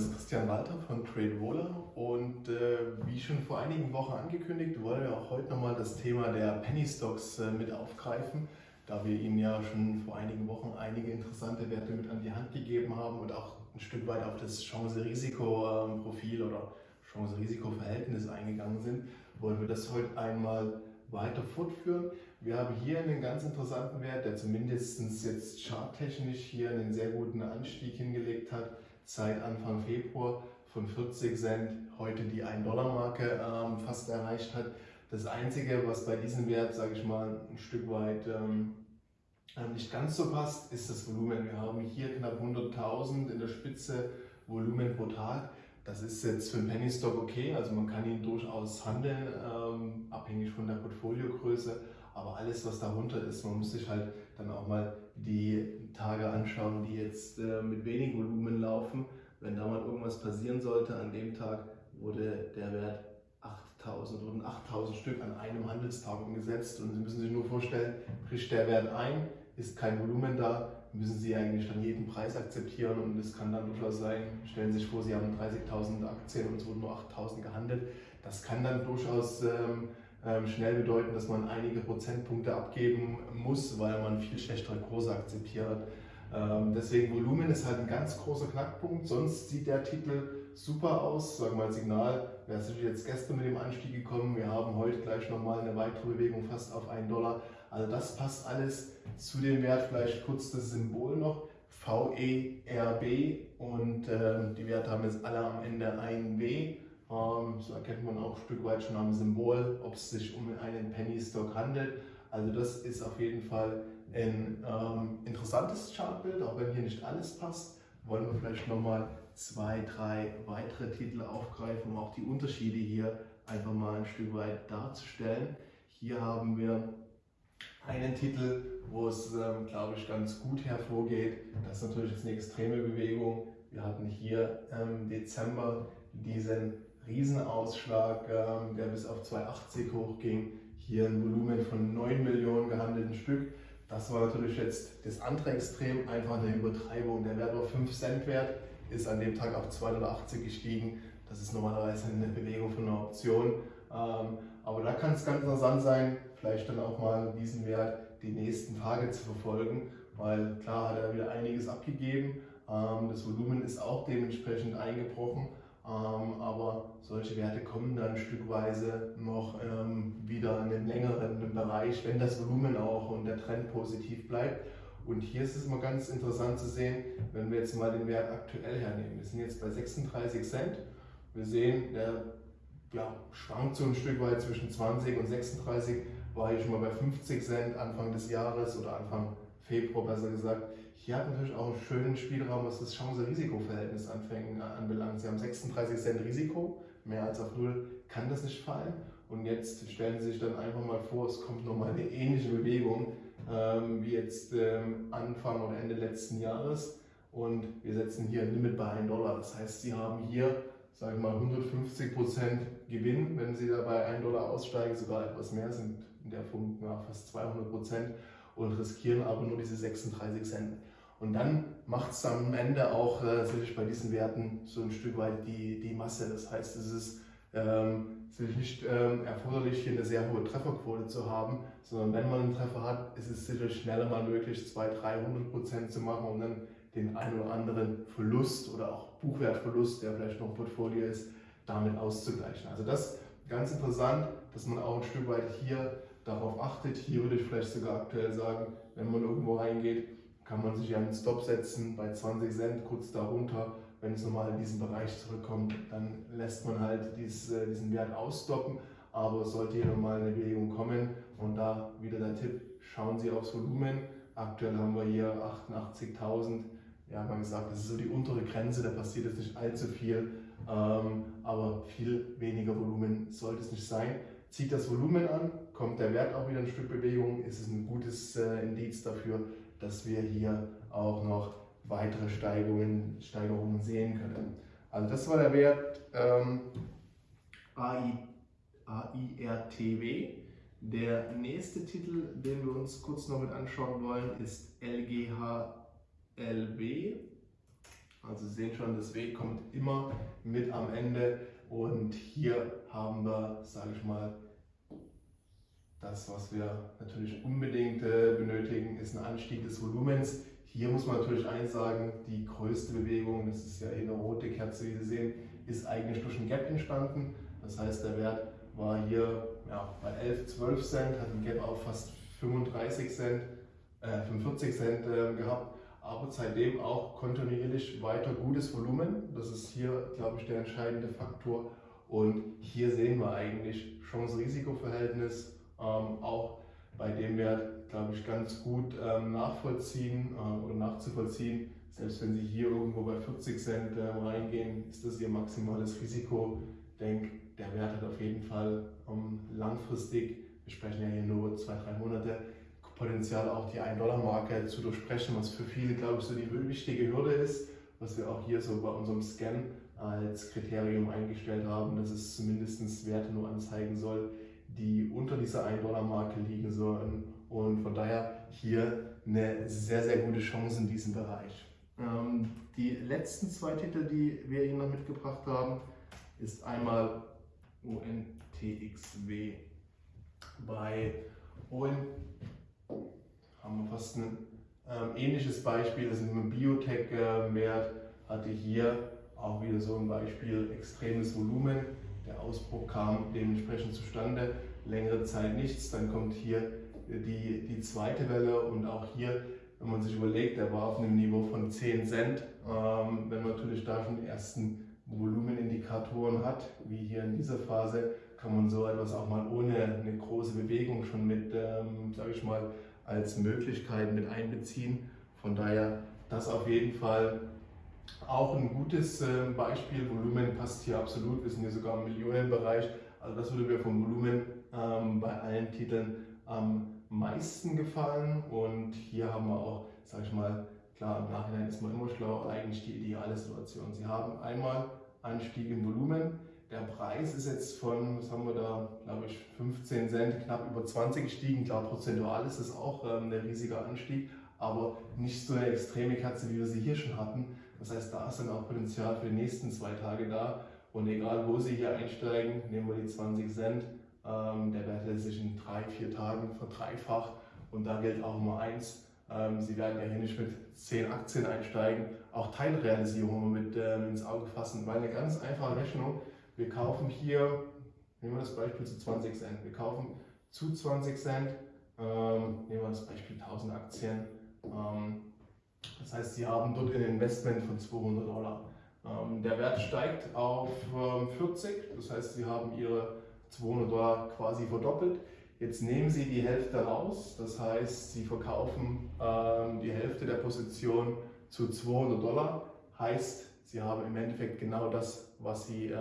ist Christian Walter von TradeWaller und äh, wie schon vor einigen Wochen angekündigt, wollen wir auch heute nochmal das Thema der Penny Stocks äh, mit aufgreifen, da wir Ihnen ja schon vor einigen Wochen einige interessante Werte mit an die Hand gegeben haben und auch ein Stück weit auf das Chance-Risiko-Profil oder Chance-Risiko-Verhältnis eingegangen sind, wollen wir das heute einmal weiter fortführen. Wir haben hier einen ganz interessanten Wert, der zumindest jetzt charttechnisch hier einen sehr guten Anstieg hingelegt hat seit Anfang Februar von 40 Cent heute die 1-Dollar-Marke ähm, fast erreicht hat. Das Einzige, was bei diesem Wert, sage ich mal, ein Stück weit ähm, äh, nicht ganz so passt, ist das Volumen. Wir haben hier knapp 100.000 in der Spitze Volumen pro Tag. Das ist jetzt für einen Penny Stock okay, also man kann ihn durchaus handeln, ähm, abhängig von der Portfoliogröße. Aber alles, was darunter ist, man muss sich halt dann auch mal die Tage anschauen, die jetzt äh, mit wenig Volumen laufen. Wenn da mal irgendwas passieren sollte, an dem Tag wurde der Wert 8000, wurden 8000 Stück an einem Handelstag umgesetzt und Sie müssen sich nur vorstellen, bricht der Wert ein, ist kein Volumen da, müssen Sie eigentlich dann jeden Preis akzeptieren und es kann dann durchaus sein, stellen Sie sich vor, Sie haben 30.000 Aktien und es wurden nur 8.000 gehandelt. Das kann dann durchaus ähm, schnell bedeuten, dass man einige Prozentpunkte abgeben muss, weil man viel schlechtere Kurse akzeptiert. Ähm, deswegen Volumen ist halt ein ganz großer Knackpunkt, sonst sieht der Titel super aus. Sagen wir mal Signal, wer ist jetzt gestern mit dem Anstieg gekommen, wir haben heute gleich nochmal eine weitere Bewegung fast auf 1 Dollar. Also das passt alles zu dem Wert, vielleicht kurz das Symbol noch, VERB und äh, die Werte haben jetzt alle am Ende ein W. Ähm, so erkennt man auch ein Stück weit schon am Symbol, ob es sich um einen Penny Stock handelt. Also das ist auf jeden Fall ein ähm, interessantes Chartbild, auch wenn hier nicht alles passt. Wollen wir vielleicht nochmal zwei, drei weitere Titel aufgreifen, um auch die Unterschiede hier einfach mal ein Stück weit darzustellen. Hier haben wir einen Titel, wo es, ähm, glaube ich, ganz gut hervorgeht. Das ist natürlich jetzt eine extreme Bewegung. Wir hatten hier im Dezember diesen Riesenausschlag, ähm, der bis auf 2,80 hochging. Hier ein Volumen von 9 Millionen gehandelten Stück. Das war natürlich jetzt das andere Extrem, einfach eine Übertreibung. Der Wert war 5 Cent wert, ist an dem Tag auf 280 gestiegen. Das ist normalerweise eine Bewegung von einer Option. Ähm, aber da kann es ganz interessant sein, vielleicht dann auch mal diesen Wert die nächsten Tage zu verfolgen, weil klar hat er wieder einiges abgegeben. Ähm, das Volumen ist auch dementsprechend eingebrochen. Ähm, aber solche Werte kommen dann stückweise noch ähm, wieder in den längeren Bereich, wenn das Volumen auch und der Trend positiv bleibt. Und hier ist es mal ganz interessant zu sehen, wenn wir jetzt mal den Wert aktuell hernehmen. Wir sind jetzt bei 36 Cent. Wir sehen, der ja, schwankt so ein Stück weit zwischen 20 und 36, war hier schon mal bei 50 Cent Anfang des Jahres oder Anfang Februar besser gesagt. Hier hat natürlich auch einen schönen Spielraum, was das Chance-Risiko-Verhältnis anbelangt. Sie haben 36 Cent Risiko, mehr als auf Null kann das nicht fallen. Und jetzt stellen Sie sich dann einfach mal vor, es kommt nochmal eine ähnliche Bewegung ähm, wie jetzt ähm, Anfang oder Ende letzten Jahres. Und wir setzen hier ein Limit bei 1 Dollar. Das heißt, Sie haben hier, sage ich mal, 150 Prozent Gewinn, wenn Sie da bei 1 Dollar aussteigen, sogar etwas mehr sind in der Form ja, fast 200 Prozent und riskieren aber nur diese 36 Cent. Und dann macht es am Ende auch äh, bei diesen Werten so ein Stück weit die, die Masse. Das heißt, es ist ähm, sicherlich nicht ähm, erforderlich, hier eine sehr hohe Trefferquote zu haben, sondern wenn man einen Treffer hat, ist es sicherlich schneller mal möglich, 200, 300 Prozent zu machen und dann den einen oder anderen Verlust oder auch Buchwertverlust, der vielleicht noch im Portfolio ist, damit auszugleichen. Also das ganz interessant, dass man auch ein Stück weit hier darauf achtet. Hier würde ich vielleicht sogar aktuell sagen, wenn man irgendwo reingeht, kann man sich einen Stop setzen bei 20 Cent, kurz darunter. Wenn es nochmal in diesen Bereich zurückkommt, dann lässt man halt dies, äh, diesen Wert ausstoppen. Aber sollte hier nochmal eine Bewegung kommen und da wieder der Tipp, schauen Sie aufs Volumen. Aktuell haben wir hier 88.000. Ja, man gesagt, das ist so die untere Grenze, da passiert jetzt nicht allzu viel, ähm, aber viel weniger Volumen sollte es nicht sein. Zieht das Volumen an, kommt der Wert auch wieder ein Stück Bewegung, ist es ein gutes äh, Indiz dafür, dass wir hier auch noch weitere Steigerungen, Steigerungen sehen können. Also das war der Wert ähm, AI, AIRTW. Der nächste Titel, den wir uns kurz noch mit anschauen wollen, ist LGHLB. Also Sie sehen schon, das W kommt immer mit am Ende und hier haben wir, sage ich mal, das, was wir natürlich unbedingt äh, benötigen, ist ein Anstieg des Volumens. Hier muss man natürlich eins sagen, die größte Bewegung, das ist ja eine rote Kerze, wie Sie sehen, ist eigentlich durch ein Gap entstanden. Das heißt, der Wert war hier ja, bei 11, 12 Cent, hat ein Gap auf fast 35 Cent, äh, 45 Cent äh, gehabt, aber seitdem auch kontinuierlich weiter gutes Volumen. Das ist hier, glaube ich, der entscheidende Faktor. Und hier sehen wir eigentlich Chance-Risiko-Verhältnis auch bei dem Wert, glaube ich, ganz gut ähm, nachvollziehen äh, oder nachzuvollziehen. Selbst wenn Sie hier irgendwo bei 40 Cent äh, reingehen, ist das Ihr maximales Risiko. Ich denke, der Wert hat auf jeden Fall ähm, langfristig, wir sprechen ja hier nur zwei, drei Monate, Potenzial auch die 1-Dollar-Marke zu durchbrechen, was für viele, glaube ich, so die wichtige Hürde ist, was wir auch hier so bei unserem Scan als Kriterium eingestellt haben, dass es zumindest Werte nur anzeigen soll, die unter dieser 1-Dollar-Marke liegen sollen. Und von daher hier eine sehr, sehr gute Chance in diesem Bereich. Ähm, die letzten zwei Titel, die wir Ihnen noch mitgebracht haben, ist einmal ONTXW. Bei ON haben wir fast ein ähm, ähnliches Beispiel, das ist ein Biotech-Wert, hatte hier auch wieder so ein Beispiel extremes Volumen. Der Ausbruch kam dementsprechend zustande, längere Zeit nichts. Dann kommt hier die, die zweite Welle und auch hier, wenn man sich überlegt, der war auf einem Niveau von 10 Cent. Ähm, wenn man natürlich da schon ersten Volumenindikatoren hat, wie hier in dieser Phase, kann man so etwas auch mal ohne eine große Bewegung schon mit, ähm, sage ich mal, als Möglichkeit mit einbeziehen. Von daher das auf jeden Fall auch ein gutes äh, Beispiel. Volumen passt hier absolut. Wir sind hier sogar im Millionenbereich. Also das würde mir vom Volumen ähm, bei allen Titeln am meisten gefallen. Und hier haben wir auch, sage ich mal, klar, im Nachhinein ist man immer schlau, eigentlich die ideale Situation. Sie haben einmal Anstieg im Volumen. Der Preis ist jetzt von, was haben wir da, glaube ich, 15 Cent, knapp über 20 gestiegen. Klar, prozentual ist es auch ähm, ein riesiger Anstieg, aber nicht so eine extreme Katze, wie wir sie hier schon hatten. Das heißt, da ist dann auch Potenzial für die nächsten zwei Tage da. Und egal, wo Sie hier einsteigen, nehmen wir die 20 Cent, der Wert hält sich in drei, vier Tagen verdreifacht. Und da gilt auch immer eins, ähm, Sie werden ja hier nicht mit 10 Aktien einsteigen, auch Teilrealisierungen mit ähm, ins Auge fassen, weil eine ganz einfache Rechnung, wir kaufen hier, nehmen wir das Beispiel zu 20 Cent, wir kaufen zu 20 Cent, ähm, nehmen wir das Beispiel 1000 Aktien, ähm, das heißt, Sie haben dort ein Investment von 200 Dollar. Ähm, der Wert steigt auf 40, ähm, das heißt, Sie haben Ihre 200 Dollar quasi verdoppelt. Jetzt nehmen Sie die Hälfte raus, das heißt, Sie verkaufen ähm, die Hälfte der Position zu 200 Dollar, heißt, Sie haben im Endeffekt genau das, was Sie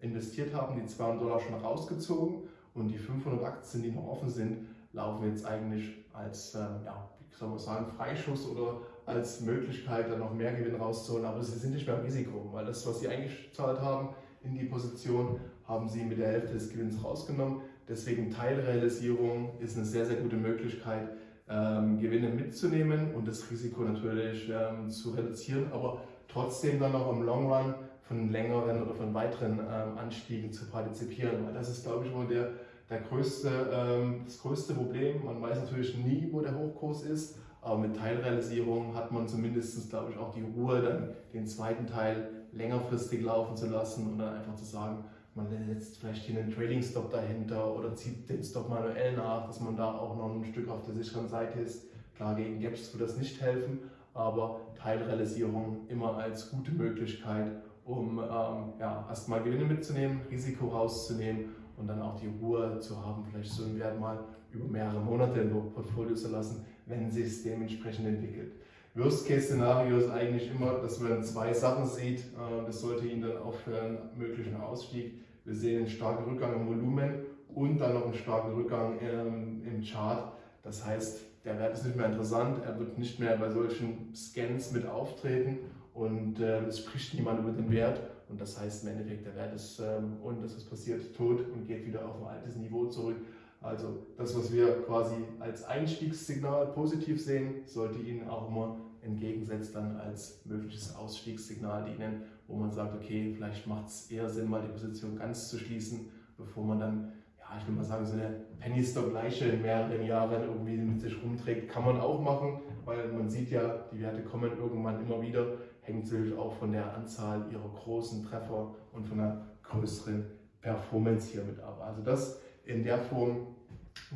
investiert haben, die 200 Dollar schon rausgezogen und die 500 Aktien, die noch offen sind, laufen jetzt eigentlich als, ja, wie soll man sagen, Freischuss oder als Möglichkeit, dann noch mehr Gewinn rauszuholen. Aber sie sind nicht mehr im Risiko, weil das, was sie eingezahlt haben in die Position, haben sie mit der Hälfte des Gewinns rausgenommen. Deswegen Teilrealisierung ist eine sehr, sehr gute Möglichkeit, ähm, Gewinne mitzunehmen und das Risiko natürlich ähm, zu reduzieren, aber trotzdem dann auch im Long Run von längeren oder von weiteren ähm, Anstiegen zu partizipieren. Weil das ist, glaube ich, immer der, der größte, ähm, das größte Problem. Man weiß natürlich nie, wo der Hochkurs ist. Aber mit Teilrealisierung hat man zumindest, glaube ich, auch die Ruhe, dann den zweiten Teil längerfristig laufen zu lassen und dann einfach zu sagen, man setzt vielleicht hier einen Trading-Stop dahinter oder zieht den Stop manuell nach, dass man da auch noch ein Stück auf der sicheren Seite ist. Klar, gegen Gaps wird das nicht helfen, aber Teilrealisierung immer als gute Möglichkeit, um ähm, ja, erstmal Gewinne mitzunehmen, Risiko rauszunehmen und dann auch die Ruhe zu haben, vielleicht so einen Wert mal über mehrere Monate im Portfolio zu lassen, wenn sich es dementsprechend entwickelt. Worst-Case-Szenario ist eigentlich immer, dass man zwei Sachen sieht. Äh, das sollte Ihnen dann auch für einen möglichen Ausstieg. Wir sehen einen starken Rückgang im Volumen und dann noch einen starken Rückgang im Chart. Das heißt, der Wert ist nicht mehr interessant, er wird nicht mehr bei solchen Scans mit auftreten und äh, es spricht niemand über den Wert. Und das heißt im Endeffekt, der Wert ist, ähm, und das ist passiert, tot und geht wieder auf ein altes Niveau zurück. Also das, was wir quasi als Einstiegssignal positiv sehen, sollte Ihnen auch immer entgegensetzt dann als mögliches Ausstiegssignal dienen, wo man sagt, okay, vielleicht macht es eher Sinn, mal die Position ganz zu schließen, bevor man dann, ja, ich will mal sagen, so eine Penny Stock Leiche in mehreren Jahren irgendwie mit sich rumträgt, kann man auch machen, weil man sieht ja, die Werte kommen irgendwann immer wieder, hängt natürlich auch von der Anzahl ihrer großen Treffer und von der größeren Performance hier mit ab. Also das in der Form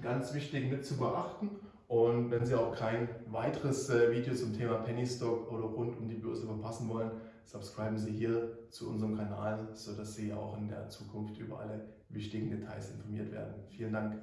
ganz wichtig mit zu beachten. Und wenn Sie auch kein weiteres äh, Video zum Thema Penny Stock oder rund um die Börse verpassen wollen, subscriben Sie hier zu unserem Kanal, sodass Sie auch in der Zukunft über alle wichtigen Details informiert werden. Vielen Dank.